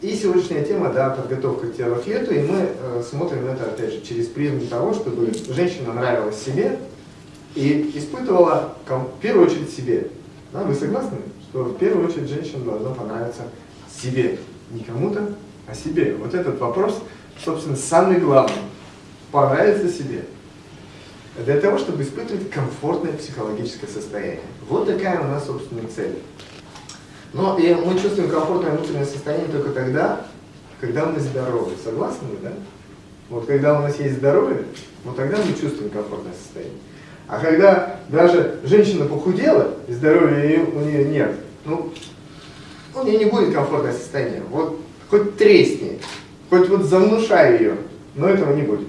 И сегодняшняя тема, да, подготовка к лету, и мы э, смотрим это, опять же, через призму того, чтобы женщина нравилась себе и испытывала, в первую очередь, себе. Да, вы согласны, что в первую очередь женщина должна понравиться себе, не кому-то, а себе. Вот этот вопрос, собственно, самый главный. Понравиться себе. Для того, чтобы испытывать комфортное психологическое состояние. Вот такая у нас, собственно, цель. Но и мы чувствуем комфортное внутреннее состояние только тогда, когда мы здоровы. Согласны вы, да? Вот когда у нас есть здоровье, вот тогда мы чувствуем комфортное состояние. А когда даже женщина похудела, и здоровья у нее нет, ну, у нее не будет комфортное состояние. Вот хоть тресни, хоть вот занушай ее, но этого не будет.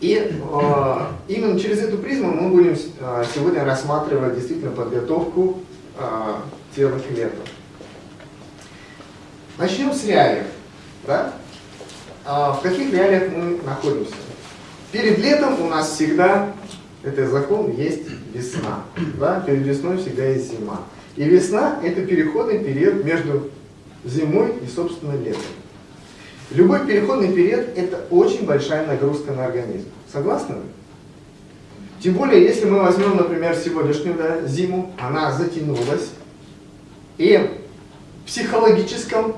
И э, именно через эту призму мы будем э, сегодня рассматривать действительно подготовку к лету. Начнем с реалиев. Да? Э, в каких реалиях мы находимся? Перед летом у нас всегда, это закон, есть весна. Да? Перед весной всегда есть зима. И весна – это переходный период между зимой и, собственно, летом. Любой переходный период – это очень большая нагрузка на организм. Согласны вы? Тем более, если мы возьмем, например, сегодняшнюю да, зиму, она затянулась, и в психологическом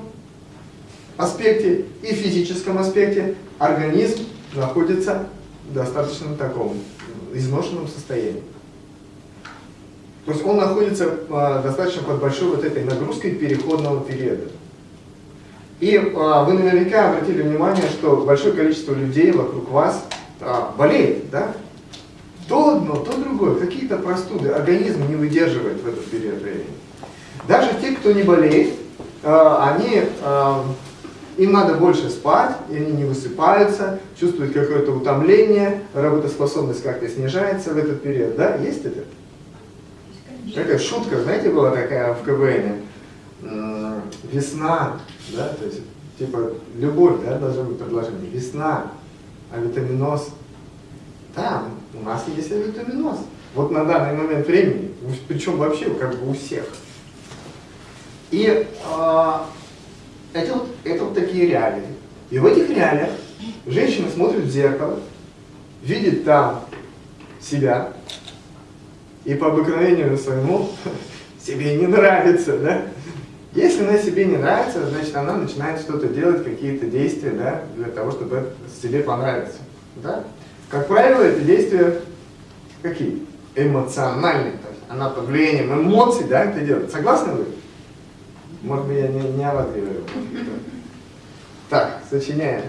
аспекте и физическом аспекте организм находится в достаточно таком изношенном состоянии. То есть он находится э, достаточно под большой вот этой нагрузкой переходного периода. И э, вы наверняка обратили внимание, что большое количество людей вокруг вас э, болеет, да? То одно, то другое, какие-то простуды. Организм не выдерживает в этот период времени. Даже те, кто не болеет, э, они, э, им надо больше спать, и они не высыпаются, чувствуют какое-то утомление, работоспособность как-то снижается в этот период. Да, есть это? Такая шутка, знаете, была такая в КВН. Весна, да, то есть, типа, любовь, да, должна быть предложение. Весна, авитаминоз. Да, у нас есть авитаминоз. Вот на данный момент времени, причем вообще как бы у всех. И э, это, вот, это вот такие реалии. И в этих реалиях женщина смотрит в зеркало, видит там себя, и по обыкновению своему себе не нравится, да? Если она себе не нравится, значит она начинает что-то делать, какие-то действия, да, для того, чтобы себе понравиться, да? Как правило, эти действия какие? Эмоциональные, то есть она под влиянием эмоций, да, это делает. Согласны вы? Может быть, я не, не о. Так, сочиняем.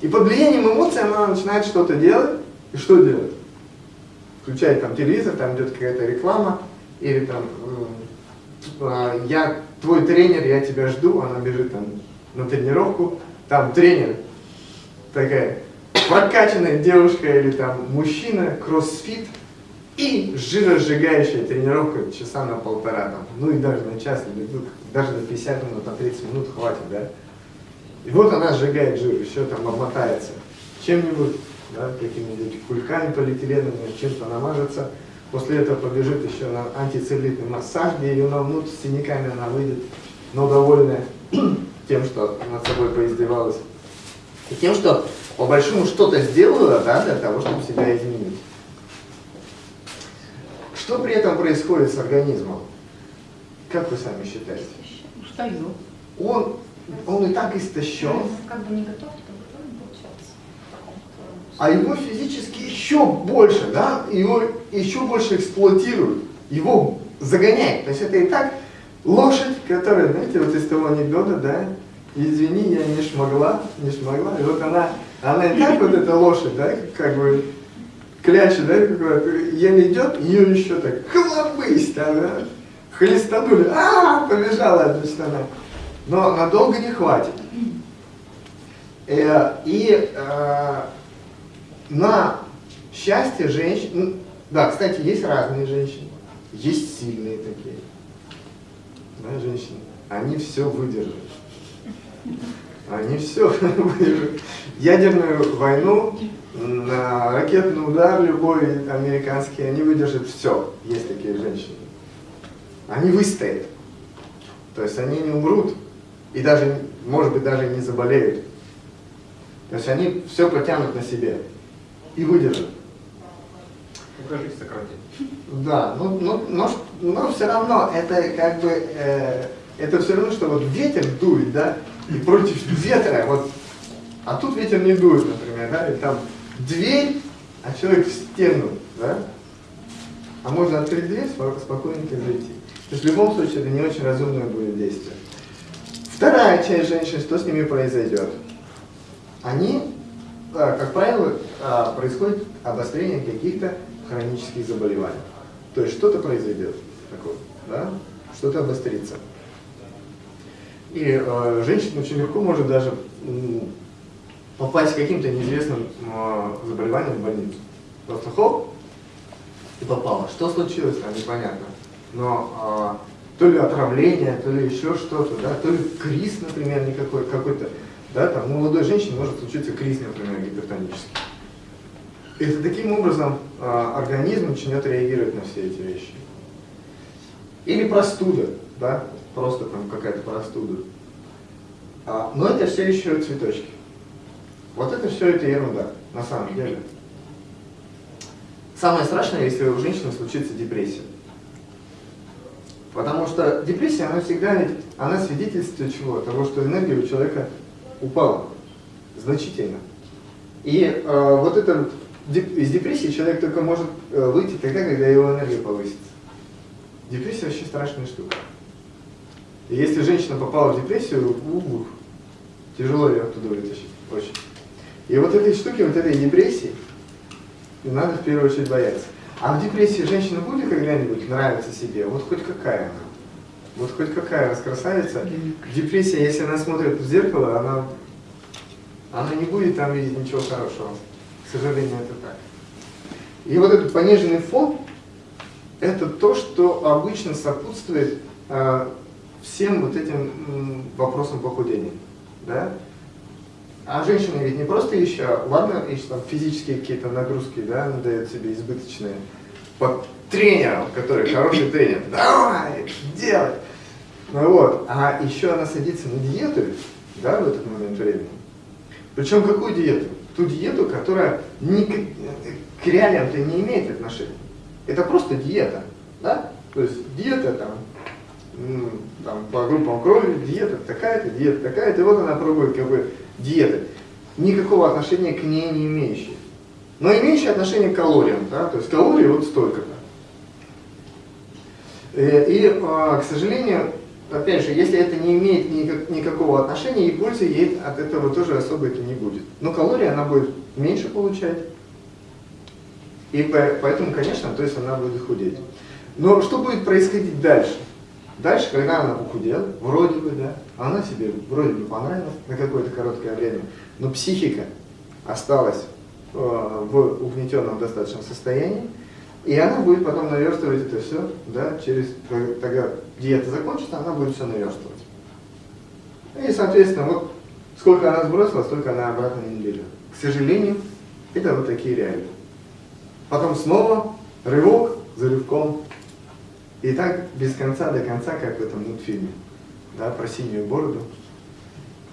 И под влиянием эмоций она начинает что-то делать. И что делать? Включает там телевизор, там идет какая-то реклама, или там а, я твой тренер, я тебя жду, она бежит там на тренировку, там тренер, такая прокачанная девушка или там мужчина, кроссфит, и жиросжигающая тренировка часа на полтора, там, ну и даже на час, или даже на 50 минут, на 30 минут хватит, да? И вот она сжигает жир, еще там обмотается чем-нибудь, да, какими-нибудь кульками полиэтиленовыми, чем-то намажется, после этого побежит еще на антицеллюлитный массаж, где ее намнут, с синяками она выйдет, но довольная тем, что над собой поиздевалась, и тем, что по большому что-то сделала да, для того, чтобы себя изменить. Что при этом происходит с организмом? Как вы сами считаете? Устает. Он, он и так истощен. Как бы не готов, то готовим, получается. А его физически еще больше, да, его еще больше эксплуатируют, его загоняют. То есть это и так лошадь, которая, знаете, вот из того анекдота, да, извини, я не шмогла, не шмогла, и вот она, она и так вот эта лошадь, да, как бы кляча, да, еле идет, ее еще так хлобысь там, да, хлестанули, а, -а, -а побежала, значит, она. Но надолго не хватит. Э, и э, на счастье женщин, ну, да, кстати, есть разные женщины, есть сильные такие, да, женщины, они все выдержат. Они все выдержат. Ядерную войну ракетный удар любой американский, они выдержат все. Есть такие женщины. Они выстоят. То есть они не умрут, И даже, может быть, даже не заболеют. То есть они все потянут на себе и выдержат. Только жизнь сократит. Да, но, но, но, но все равно это как бы, э, это все равно, что вот ветер дует, да, и против ветра, вот, а тут ветер не дует, например, да, и там дверь, а человек в стену, да, а можно открыть дверь, спокойненько зайти. То есть в любом случае это не очень разумное будет действие. Вторая часть женщин, что с ними произойдет? Они, а, как правило, а, происходит обострение каких-то хронических заболеваний. То есть что-то произойдет такое, да? что-то обострится. И э, женщина очень легко может даже попасть с каким-то неизвестным э, заболеванием в больницу. Просто хоп, и попала. Что случилось там, непонятно. Но э, то ли отравление, то ли еще что-то, да, то ли криз, например, никакой, какой-то, да, там у молодой женщины может случиться криз, например, гипертонический. И таким образом э, организм начнет реагировать на все эти вещи. Или простуда, да, просто там какая-то простуда. А, но это все еще цветочки. Вот это все это ерунда, на самом деле. Самое страшное, если у женщины случится депрессия. Потому что депрессия, она всегда, она свидетельствует чего? Того, что энергия у человека упала значительно. И э, вот это, из депрессии человек только может э, выйти тогда, когда его энергия повысится. Депрессия вообще страшная штука. И если женщина попала в депрессию, ух, тяжело ее оттуда вытащить, очень. И вот этой штуки, вот этой депрессии, надо в первую очередь бояться. А в депрессии женщина будет когда-нибудь нравиться себе? Вот хоть какая она? Вот хоть какая раз красавица. Депрессия, если она смотрит в зеркало, она, она не будет там видеть ничего хорошего. К сожалению, это так. И вот этот пониженный фон, это то, что обычно сопутствует э, всем вот этим вопросам похудения. Да? А женщина ведь не просто еще, ладно, еще там физические какие-то нагрузки, да, дает себе избыточные, под тренером, который хороший тренер, давай, делай. Ну вот, а еще она садится на диету, да, в этот момент времени. Причем какую диету? Ту диету, которая ни к, к реалиям-то не имеет отношения. Это просто диета, да? То есть диета там, там по группам крови, диета такая-то, диета такая-то, и вот она пробует как бы диеты, никакого отношения к ней не имеющие. Но имеющие отношение к калориям, да, то есть калории вот столько-то. Э, и, а, к сожалению, опять же, если это не имеет никак, никакого отношения, и пользы ей от этого тоже особо это не будет. Но калории она будет меньше получать, и поэтому, конечно, то есть она будет худеть. Но что будет происходить дальше? Дальше, когда она похудела, вроде бы, да, она себе вроде бы понравилась на какое-то короткое время, но психика осталась э, в угнетенном достаточном состоянии, и она будет потом наверстывать это все, да, через, тогда диета закончится, она будет все наверстывать. И, соответственно, вот сколько она сбросила, столько она обратно не берет. К сожалению, это вот такие реалии. Потом снова рывок за рывком и так без конца до конца, как в этом мультфильме, да, про синюю бороду.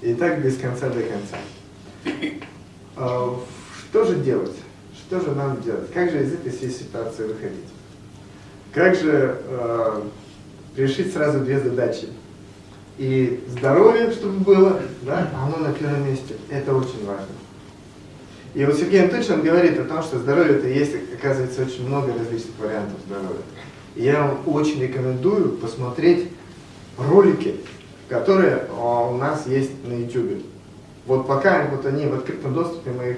И так без конца до конца. А, что же делать? Что же нам делать? Как же из этой всей ситуации выходить? Как же э, решить сразу две задачи? И здоровье, чтобы было, да, оно на первом месте. Это очень важно. И вот Сергей Анатольевич, он говорит о том, что здоровье это есть, оказывается, очень много различных вариантов здоровья. Я вам очень рекомендую посмотреть ролики, которые а, у нас есть на YouTube. Вот пока вот они в открытом доступе, мы их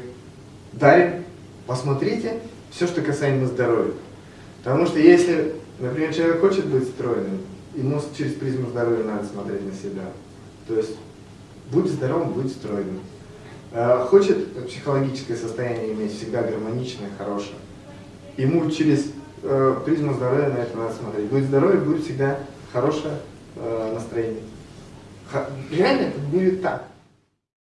дарим, посмотрите все, что касаемо здоровья. Потому что если, например, человек хочет быть стройным, ему через призму здоровья надо смотреть на себя. То есть, будь здоровым, будь стройным. А, хочет психологическое состояние иметь всегда гармоничное, хорошее. Ему через э, призму здоровья на это надо смотреть. Будет здоровье, будет всегда хорошее э, настроение. Реально это будет так.